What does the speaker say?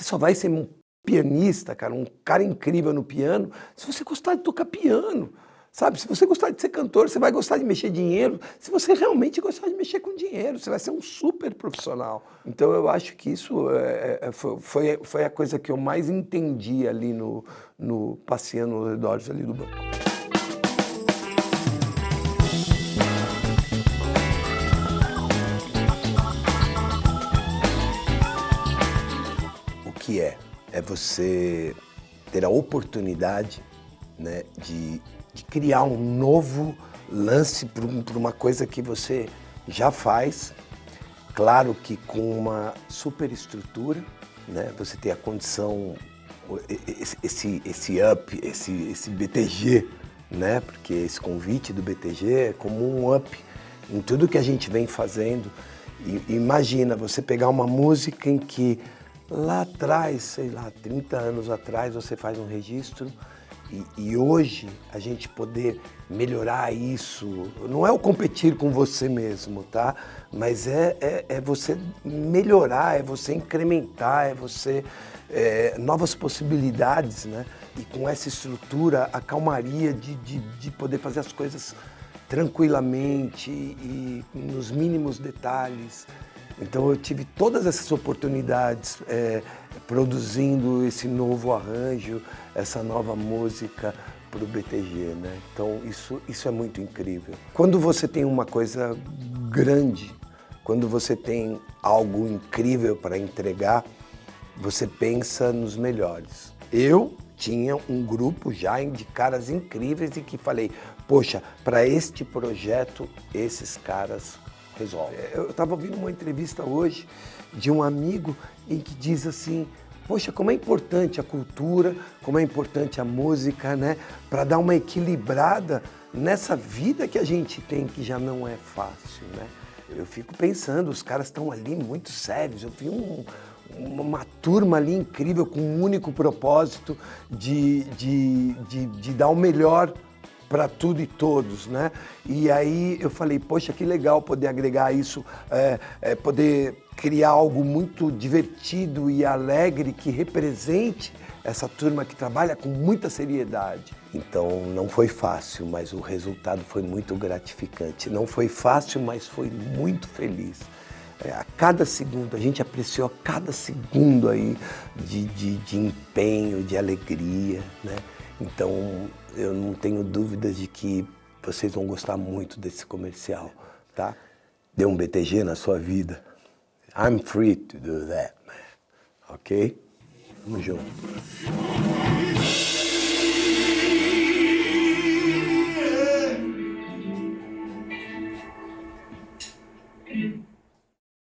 Você só vai ser um pianista, cara, um cara incrível no piano, se você gostar de tocar piano. Sabe, se você gostar de ser cantor, você vai gostar de mexer dinheiro. Se você realmente gostar de mexer com dinheiro, você vai ser um super profissional. Então eu acho que isso é, é, foi, foi a coisa que eu mais entendi ali no, no passeando nos redores ali do banco. Que é? É você ter a oportunidade né, de de criar um novo lance para uma coisa que você já faz, claro que com uma superestrutura, né? você tem a condição, esse, esse up, esse, esse BTG, né? porque esse convite do BTG é como um up em tudo que a gente vem fazendo. E, imagina você pegar uma música em que lá atrás, sei lá, 30 anos atrás, você faz um registro e, e, hoje a gente poder melhorar isso, não é o competir com você mesmo, tá? Mas é, é, é você melhorar, é você incrementar, é você... É, novas possibilidades, né? E com essa estrutura, a calmaria de, de, de poder fazer as coisas tranquilamente e, e nos mínimos detalhes. Então eu tive todas essas oportunidades é, produzindo esse novo arranjo, essa nova música para o BTG, né? Então isso, isso é muito incrível. Quando você tem uma coisa grande, quando você tem algo incrível para entregar, você pensa nos melhores. Eu tinha um grupo já de caras incríveis e que falei, poxa, para este projeto, esses caras resolve. É, eu estava ouvindo uma entrevista hoje de um amigo em que diz assim, poxa, como é importante a cultura, como é importante a música, né? Para dar uma equilibrada nessa vida que a gente tem, que já não é fácil, né? Eu fico pensando, os caras estão ali muito sérios. Eu vi um, uma turma ali incrível com um único propósito de, de, de, de dar o melhor para tudo e todos, né? E aí eu falei, poxa, que legal poder agregar isso, é, é, poder criar algo muito divertido e alegre que represente essa turma que trabalha com muita seriedade. Então não foi fácil, mas o resultado foi muito gratificante. Não foi fácil, mas foi muito feliz. É, a cada segundo, a gente apreciou a cada segundo aí de, de, de empenho, de alegria, né? Então, eu não tenho dúvidas de que vocês vão gostar muito desse comercial, tá? Dê um BTG na sua vida. I'm free to do that, man. Ok? Vamos junto.